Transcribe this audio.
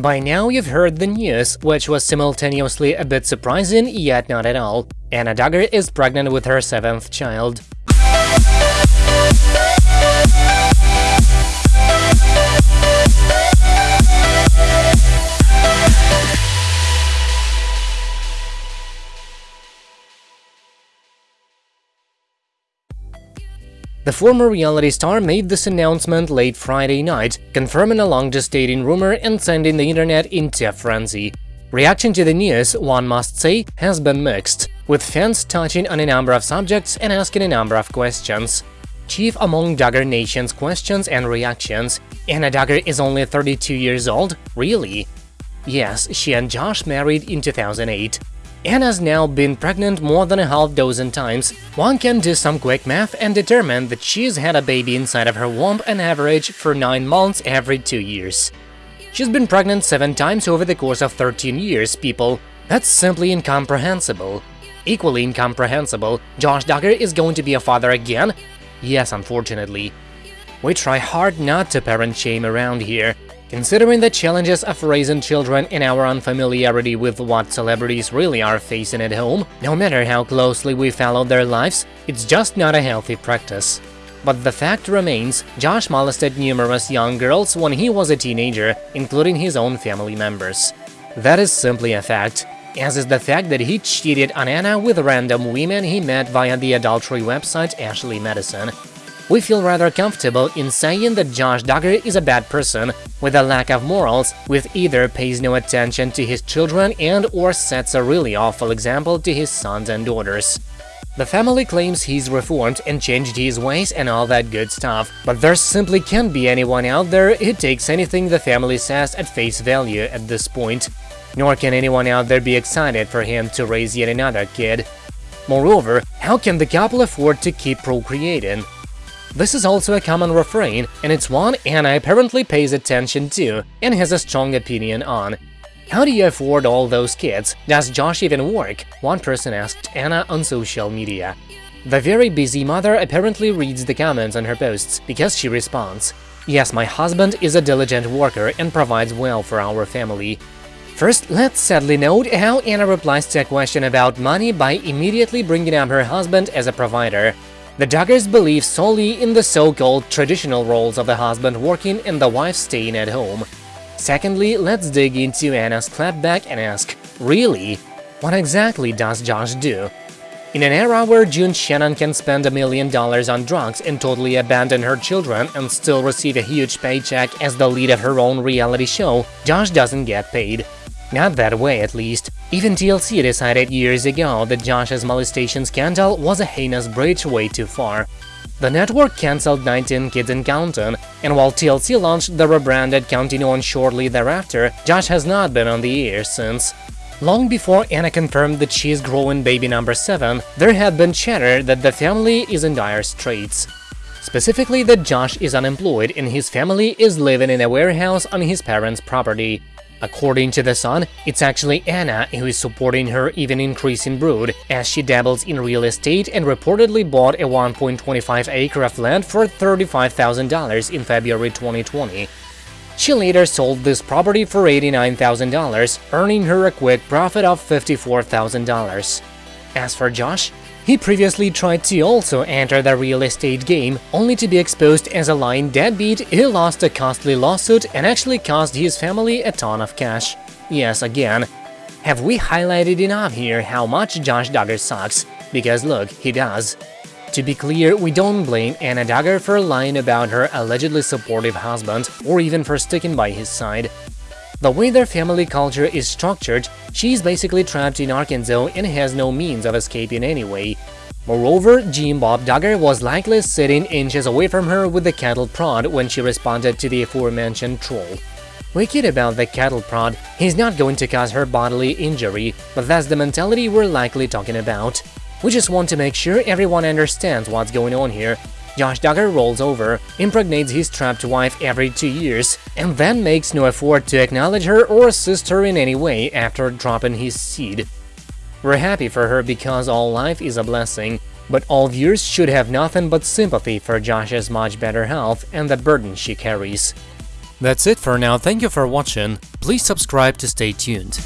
By now you've heard the news, which was simultaneously a bit surprising, yet not at all. Anna Duggar is pregnant with her seventh child. The former reality star made this announcement late Friday night, confirming a long-gestating rumor and sending the internet into a frenzy. Reaction to the news, one must say, has been mixed, with fans touching on a number of subjects and asking a number of questions. Chief among Duggar Nation's questions and reactions, Anna Duggar is only 32 years old? Really? Yes, she and Josh married in 2008. Anna's now been pregnant more than a half dozen times. One can do some quick math and determine that she's had a baby inside of her womb on average for 9 months every 2 years. She's been pregnant 7 times over the course of 13 years, people. That's simply incomprehensible. Equally incomprehensible, Josh Duggar is going to be a father again? Yes, unfortunately. We try hard not to parent shame around here, Considering the challenges of raising children and our unfamiliarity with what celebrities really are facing at home, no matter how closely we follow their lives, it's just not a healthy practice. But the fact remains, Josh molested numerous young girls when he was a teenager, including his own family members. That is simply a fact, as is the fact that he cheated on Anna with random women he met via the adultery website Ashley Madison, we feel rather comfortable in saying that Josh Duggar is a bad person, with a lack of morals, with either pays no attention to his children and or sets a really awful example to his sons and daughters. The family claims he's reformed and changed his ways and all that good stuff, but there simply can't be anyone out there who takes anything the family says at face value at this point. Nor can anyone out there be excited for him to raise yet another kid. Moreover, how can the couple afford to keep procreating? This is also a common refrain, and it's one Anna apparently pays attention to and has a strong opinion on. How do you afford all those kids? Does Josh even work? One person asked Anna on social media. The very busy mother apparently reads the comments on her posts, because she responds, Yes, my husband is a diligent worker and provides well for our family. First, let's sadly note how Anna replies to a question about money by immediately bringing up her husband as a provider. The Duggars believe solely in the so-called traditional roles of the husband working and the wife staying at home. Secondly, let's dig into Anna's clapback and ask, really? What exactly does Josh do? In an era where June Shannon can spend a million dollars on drugs and totally abandon her children and still receive a huge paycheck as the lead of her own reality show, Josh doesn't get paid. Not that way, at least. Even TLC decided years ago that Josh's molestation scandal was a heinous breach way too far. The network cancelled 19 Kids and Counting, and while TLC launched the rebranded Counting shortly thereafter, Josh has not been on the air since. Long before Anna confirmed that she is growing baby number 7, there had been chatter that the family is in dire straits. Specifically that Josh is unemployed and his family is living in a warehouse on his parents' property. According to The Sun, it's actually Anna who is supporting her even increasing brood, as she dabbles in real estate and reportedly bought a 1.25 acre of land for $35,000 in February 2020. She later sold this property for $89,000, earning her a quick profit of $54,000. As for Josh, he previously tried to also enter the real estate game, only to be exposed as a lying deadbeat who lost a costly lawsuit and actually cost his family a ton of cash. Yes, again. Have we highlighted enough here how much Josh Duggar sucks? Because look, he does. To be clear, we don't blame Anna Duggar for lying about her allegedly supportive husband, or even for sticking by his side. The way their family culture is structured, she's basically trapped in Arkansas and has no means of escaping anyway. Moreover, Jim Bob Duggar was likely sitting inches away from her with the cattle prod when she responded to the aforementioned troll. We Wicked about the cattle prod, he's not going to cause her bodily injury, but that's the mentality we're likely talking about. We just want to make sure everyone understands what's going on here, Josh Duggar rolls over, impregnates his trapped wife every two years, and then makes no effort to acknowledge her or assist her in any way after dropping his seed. We're happy for her because all life is a blessing, but all viewers should have nothing but sympathy for Josh's much better health and the burden she carries. That's it for now, thank you for watching, please subscribe to stay tuned.